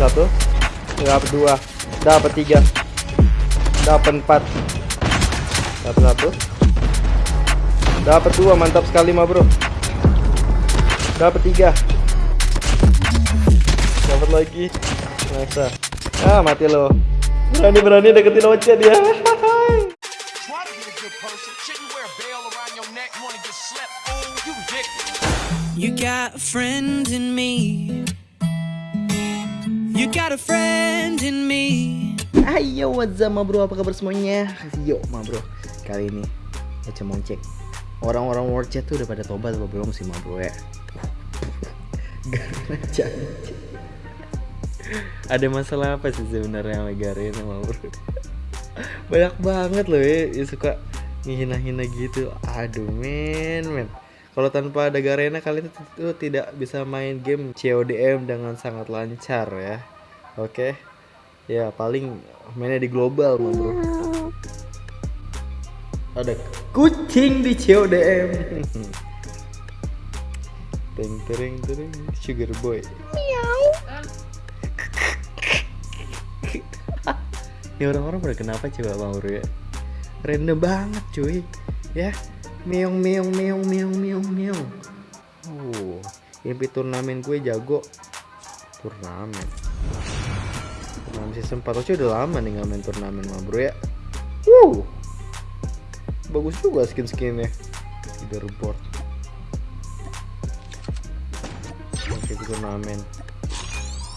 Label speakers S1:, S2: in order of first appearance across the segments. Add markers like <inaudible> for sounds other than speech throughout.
S1: satu. Dapat dua. Dapat tiga. Dapat empat. Dapat satu. Dapat dua mantap sekali ma bro. Dapat tiga. Dapat lagi. Masa ah. ah. Mati lo. Berani berani deketin Oce dia.
S2: You
S3: got in me. You got a friend in me.
S1: Ayo what's up ma bro? Apa kabar semuanya? Yo ma bro. Kali ini Ocha mau cek Orang-orang world chat tuh udah pada tobat apa belum sih ma bro ya? <laughs> Garena janji Ada masalah apa sih sebenarnya sama Garena ma bro? Banyak banget loh ya. Suka ngehina-hina gitu. Aduh men men kalau tanpa ada Garena kalian tuh tidak bisa main game CODM dengan sangat lancar ya. Oke? Ya paling mainnya di global mah bro. Ada kucing di CODM <laughs> Teng tereng tereng Sugar boy. Ini <laughs> orang-orang pada kenapa coba bang bro ya? Random banget cuy. Ya Meong meong meong meong meong meong. Oh Impi turnamen gue jago. Turnamen. Turnamen season 4 Oce udah lama nih nggak main turnamen mah bro ya. Wow Bagus juga skin-skinnya. Leaderboard. Oke turnamen.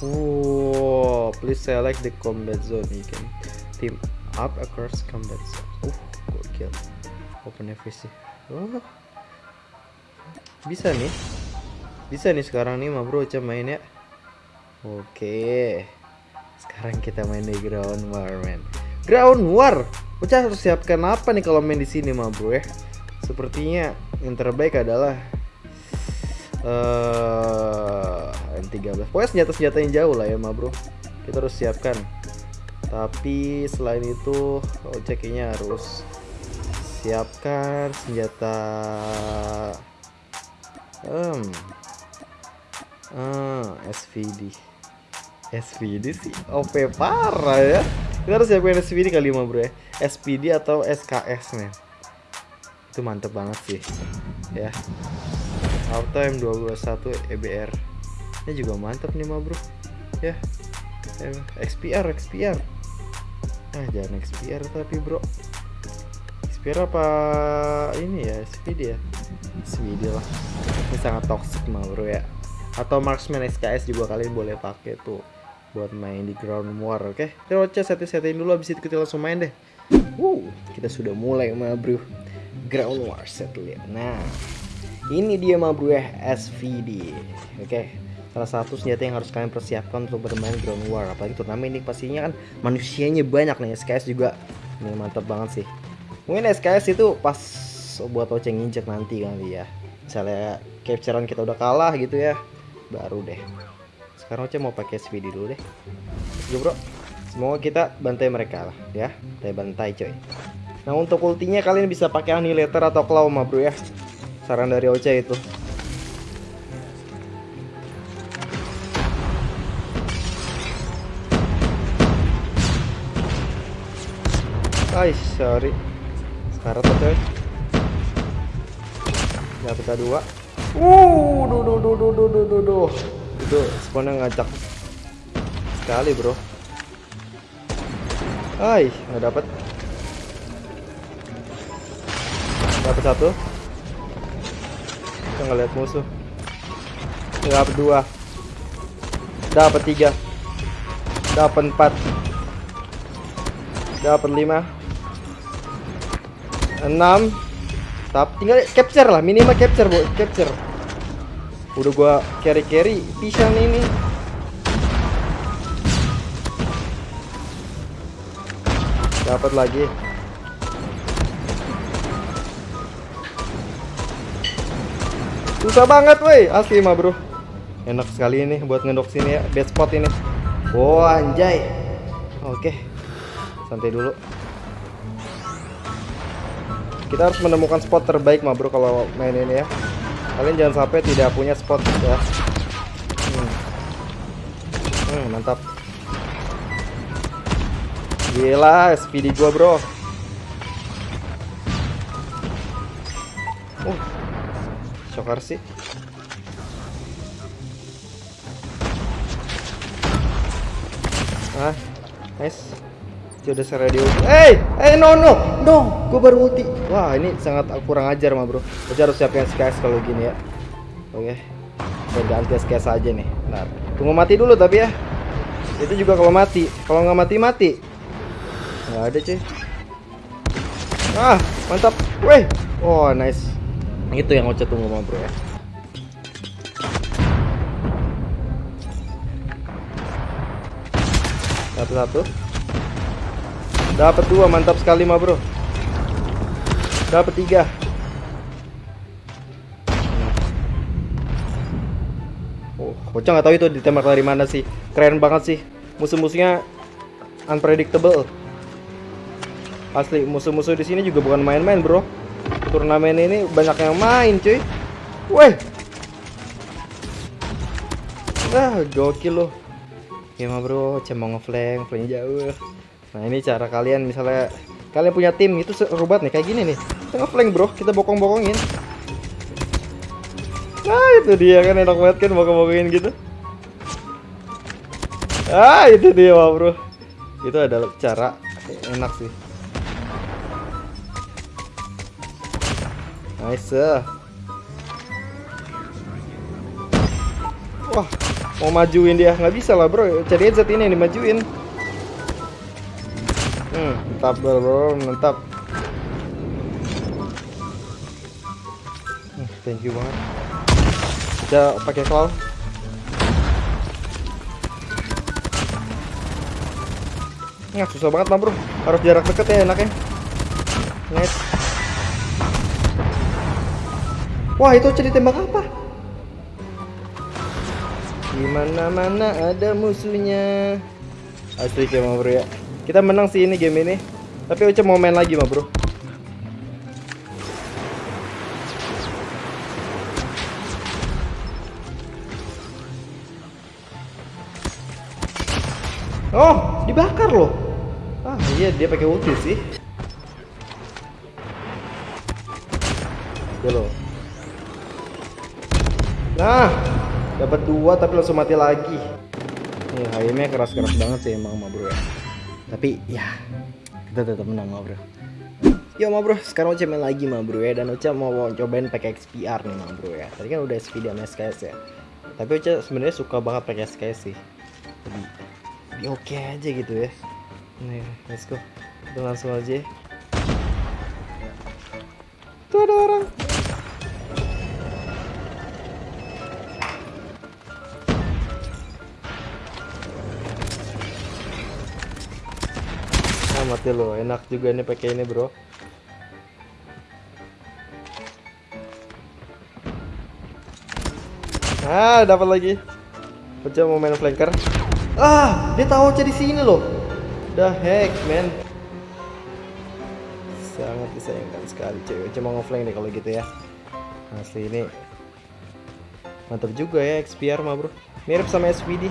S1: Wow Please select the combat zone. You can team up across combat zone. Uh gokil. Open FVC Oh. Bisa nih. Bisa nih sekarang nih mah bro Oce main ya. Oke. Sekarang kita main di ground war man ground war? Uca harus siapkan apa nih kalau main di sini mah bro ya? Sepertinya yang terbaik adalah eh N13 pokoknya senjata-senjata yang jauh lah ya mah bro. Kita harus siapkan. Tapi selain itu Oca kayaknya harus siapkan senjata um, ah, SVD SVD sih? OP parah ya. Kita harus siapin SVD kali mah bro ya. SPD atau SKS men. Itu mantep banget sih ya. Auto M221 EBR ini juga mantep nih bro. Ya. Eh, XPR XPR ah jangan XPR tapi bro XPR apa ini ya? SPD ya? SPD lah. Ini sangat toxic mah bro ya. Atau marksman SKS juga kalian boleh pakai tuh buat main di ground war oke? Okay? kita setting-setting dulu habis itu kita langsung main deh. Wow kita sudah mulai mah bro. Ground war set lihat. Nah ini dia mah bro ya SVD oke? Okay? salah satu senjata yang harus kalian persiapkan untuk bermain ground war. Apalagi turnamen ini pastinya kan manusianya banyak nih. SKS juga ini mantap banget sih mungkin SKS itu pas buat oceng injek nanti kali ya. Misalnya capturean kita udah kalah gitu ya baru deh. Sekarang Oce mau pakai SVD dulu deh. Yo bro. Semoga kita bantai mereka lah ya. Kita bantai coy. Nah untuk ultinya kalian bisa pakai annihilator atau claw mah bro ya. Saran dari Oce itu. Ay, sorry sekarang tuh coy. Dapat dua. Uh duh duh duh duh duh duh duh duh. Itu spawnnya ngacak sekali bro. Hai nggak dapat dapat satu. Kita nggak lihat musuh. Dapat dua. Dapat tiga. Dapat empat. Dapat lima enam. Tapi tinggal capture lah minimal capture bu. Capture. Udah gua carry carry pisang ini. Dapat lagi. Susah banget woi. Asli mah bro. Enak sekali ini buat ngendok sini ya best spot ini. Oh anjay. Oke santai dulu kita harus menemukan spot terbaik mah bro kalau main ini ya kalian jangan sampai tidak punya spot ya hmm. Hmm, mantap. Gila, SPD gua, Bro. Uh. Shocker sih. Ah, nice. Dia udah radio. Hey, hey no no no, gua baru ulti. Wah, ini sangat kurang ajar mah, Bro. Kita harus siapin SKS kalau gini ya. Oke. Kita ganti SKS aja nih. Bentar. Tunggu mati dulu tapi ya. Itu juga kalau mati. Kalau nggak mati mati. Nggak ada cuy. Ah, mantap. Weh. Oh, nice. Itu yang Ocha tunggu mah, Bro ya. Satu-satu. Dapat dua, mantap sekali mah, Bro. Dapat tiga. Oh, Ocha nggak tahu itu ditembak dari mana sih. Keren banget sih. Musuh-musuhnya unpredictable. Asli, musuh-musuh di sini juga bukan main-main, Bro. Turnamen ini banyak yang main, cuy. Weh. Ah, gokil loh. Ya mah bro, cuma ngeflank, flank jauh. Nah ini cara kalian misalnya kalian punya tim itu seru nih kayak gini nih. Kita ngeflank bro, kita bokong-bokongin. Nah itu dia kan enak banget kan bokong-bokongin gitu. Ah itu dia mah bro. Itu adalah cara enak sih. Nice. Wah, mau majuin dia nggak bisa lah bro. Cari Z ini yang dimajuin. Hmm, mantap bro, mantap. Hmm, thank you banget. Kita pakai claw. Nggak susah banget mah bro. Harus jarak deket ya enaknya. Nice. Wah itu cerita tembak apa? Di mana mana ada musuhnya. Asli mah bro ya. Kita menang sih ini game ini. Tapi Uca mau main lagi mah bro. Oh, dibakar loh. Ah iya dia pakai ulti sih. Ya loh. Nah, dapat dua tapi langsung mati lagi. Nih, HM-nya keras-keras banget sih emang ma bro ya. Tapi ya, kita tetap menang ma bro. Yo ma bro, sekarang Ocha main lagi ma bro ya. Dan Ocha mau cobain pakai XPR nih ma bro ya. Tadi kan udah SPD sama SKS ya. Tapi Ocha sebenarnya suka banget pakai SKS sih. Jadi, oke aja gitu ya. Nih, let's go. Kita langsung aja. Tuh ada orang mati lo, enak juga nih pakai ini, Bro. Ah, dapat lagi. Coba mau main flanker. Ah, dia tahu di sini loh. The heck, man. Sangat disayangkan sekali, cewek. Cuma ngeflank deh kalau gitu ya. Asli ini mantap juga ya XPR mah, Bro. Mirip sama SVD.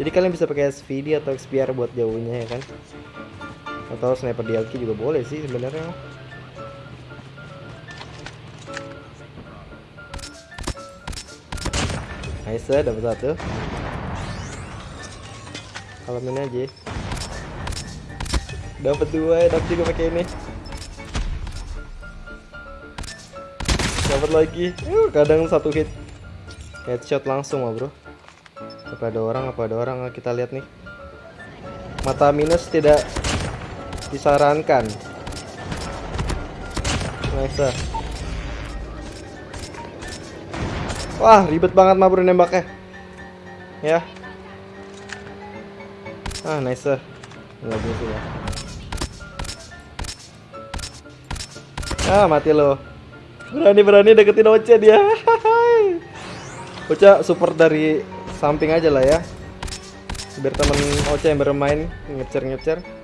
S1: Jadi kalian bisa pakai SVD atau XPR buat jauhnya ya kan atau sniper DLQ juga boleh sih sebenarnya. Nice dapat satu. Alamin aja. Dapat dua enak juga pakai ini. Dapat lagi. Kadang satu hit. Headshot langsung mah bro. Apa ada orang apa ada orang kita lihat nih. Mata minus tidak disarankan. Nice wah ribet banget mah bro nembaknya. Ya. Ah nice lagi sih ya. Ah mati lo. Berani-berani deketin Ocha dia. <laughs> Ocha support dari samping aja lah ya. Biar temen Ocha yang bermain ngecer-ngecer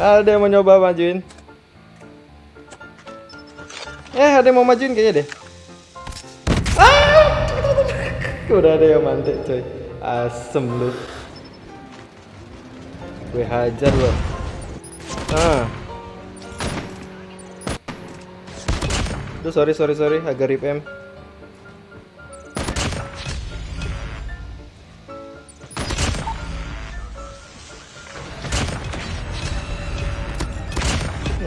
S1: Ada yang mau nyoba majuin. Eh, ada yang mau majuin kayaknya deh. Ah! Udah ada yang mantek coy. Asem lu. Gue hajar lo. Ah. Duh sorry sorry sorry agak rip em.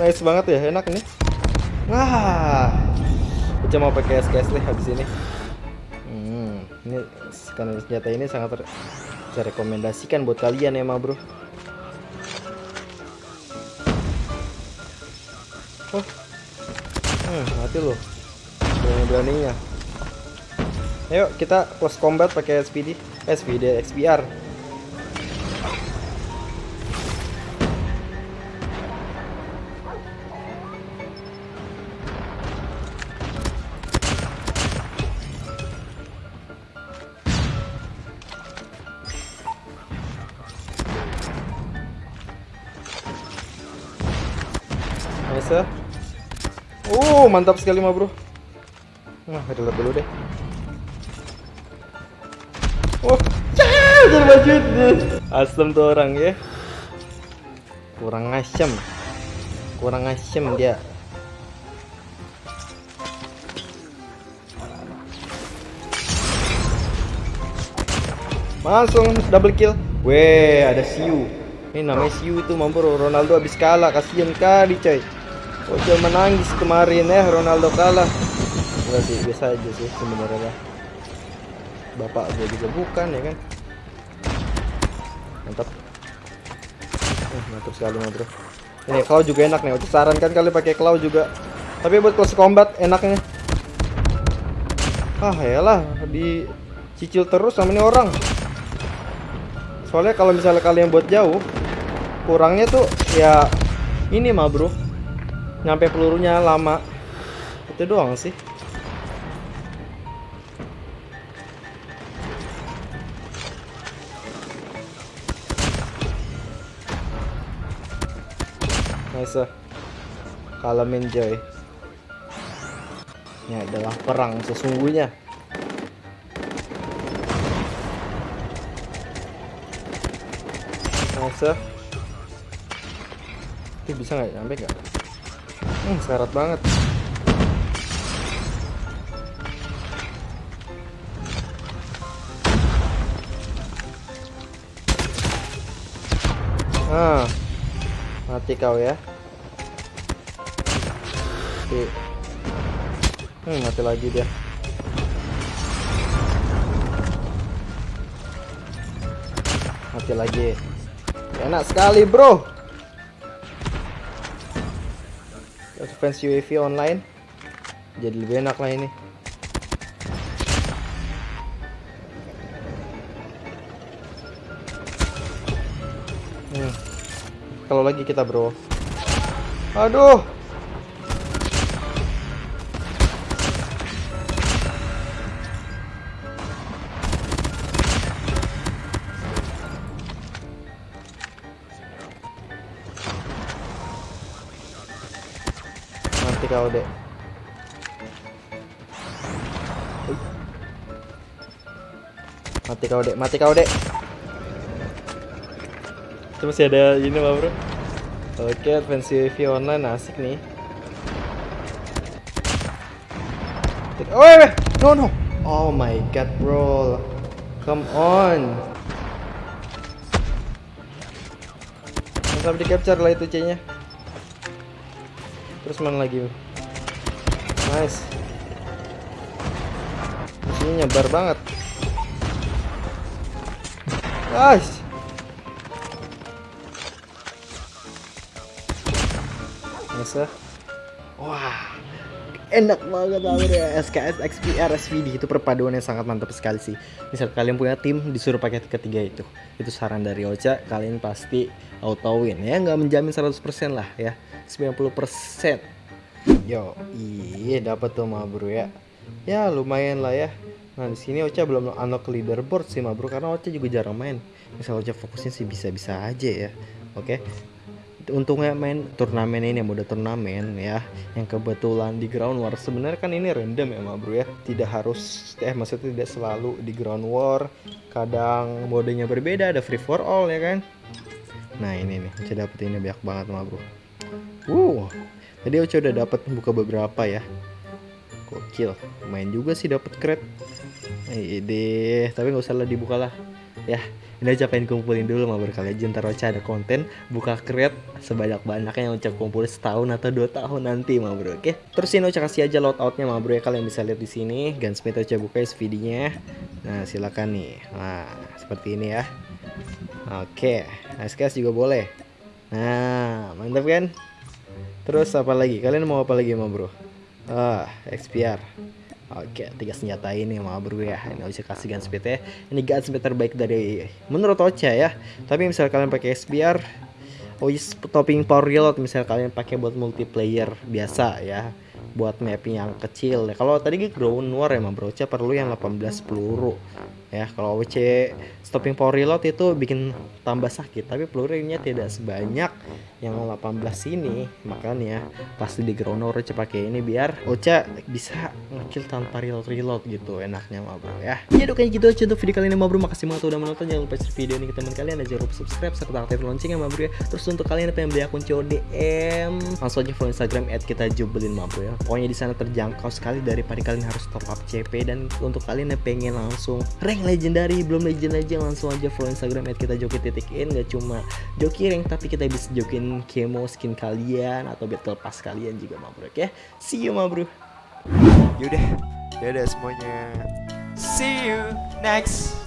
S1: Nice banget ya, enak nih. Wah. Uca mau pakai SKS nih habis ini. Hmm, ini karena senjata ini sangat ter saya rekomendasikan buat kalian ya, ma bro. Oh, hmm, mati loh. Berani-beraninya. Ayo kita close combat pakai SPD, SPD, XPR. Mantap sekali mah bro. Nah, reload dulu deh. Oh, jadi baju Asem tuh orang ya. Kurang asem. Kurang asem dia. Langsung double kill. Weh, ada Siu. Ini namanya Siu itu mampu Ronaldo habis kalah. Kasihan kali, coy. Ojo menangis kemarin ya Ronaldo kalah. Enggak sih, biasa aja sih sebenarnya. Bapak gue juga bukan ya kan. Mantap. Eh, mantap sekali Bro. Ini claw juga enak nih. Ojo sarankan kali pakai claw juga. Tapi buat close combat enaknya. Ah, yalah dicicil terus sama ini orang. Soalnya kalau misalnya kalian buat jauh, kurangnya tuh ya ini mah, Bro nyampe pelurunya lama. Itu doang sih. Nice kalemin joy ini adalah perang sesungguhnya. Nice itu bisa nggak? Nyampe nggak Hmm, banget. Ah, mati kau ya. Oke. Hmm, mati lagi dia. Mati lagi. Enak sekali, bro. Fans UAV online. Jadi lebih enak lah ini. Hmm. kalau lagi kita bro. Aduh mati kau dek. Mati kau dek. Itu masih ada ini mah bro. Oke advance UAV online asik nih. Oh wait, wait. no no. Oh my god bro. Come on. Sampai di capture lah itu C nya terus mana lagi nice. Sini nyebar banget nice wah. Enak banget bro ya SKS XPR SVD itu perpaduan yang sangat mantap sekali sih. Misal kalian punya tim disuruh pakai ketiga itu. Itu saran dari Ocha. Kalian pasti auto win ya nggak menjamin 100% lah ya. 90% yo iya dapat tuh mah bro ya. Ya lumayan lah ya nah di sini Ocha belum unlock leaderboard sih mah bro karena Ocha juga jarang main. Misal Ocha fokusnya sih bisa-bisa aja ya oke? Untungnya main turnamen ini mode turnamen ya yang kebetulan di ground war. Sebenarnya kan ini random ya ma bro ya? Tidak harus eh maksudnya tidak selalu di ground war. Kadang modenya berbeda ada free for all ya kan? Nah ini nih Oce dapet ini banyak banget ma bro. Wow tadi Oce udah dapat buka beberapa ya. Gokil main juga sih dapat crate ide. Tapi nggak usah lah dibuka lah. Ya ini aja pengen kumpulin dulu mau berkali aja ntar Ocha ada konten buka crate sebanyak-banyaknya yang Ocha kumpulin setahun atau dua tahun nanti mau bro oke? Terus ini Ocha kasih aja loadoutnya mau bro ya. Kalian bisa lihat di sini. Gunsmith Ocha buka SVD-nya nah silakan nih. Nah seperti ini ya. Oke SKS juga boleh. Nah mantap kan? Terus apa lagi? Kalian mau apa lagi mau bro? Ah XPR Oke, tiga senjata ini mau bro ya. Ini bisa kasih gunsmith ya. Ini gunsmith terbaik dari menurut Ocha ya. Tapi misal kalian pakai SBR, oh yes, topping power reload misal kalian pakai buat multiplayer biasa ya. Buat map yang kecil. Kalau tadi ground war emang bro, Ocha perlu yang 18 peluru. Ya, kalau WC stopping power reload itu bikin tambah sakit, tapi pelurunya tidak sebanyak yang 18 ini. Makanya pasti di ground war Ocha pakai ini biar Ocha bisa ngekill tanpa reload reload gitu enaknya mah bro ya. Ya udah kayak gitu aja untuk video kali ini mah bro. Makasih banget udah menonton. Jangan lupa share video ini ke teman kalian dan jangan lupa subscribe serta aktifkan loncengnya mah bro ya. Terus untuk kalian yang pengen beli akun CODM, langsung aja follow Instagram @kitajubelin mah bro ya. Pokoknya di sana terjangkau sekali daripada kalian harus top up CP dan untuk kalian yang pengen langsung rank legendary belum legend aja langsung aja follow Instagram kita joki titik in. Gak cuma joki rank tapi kita bisa jokin kemo skin kalian atau battle pass kalian juga mah bro ya see you mah bro.
S4: Yaudah, dadah semuanya. See you next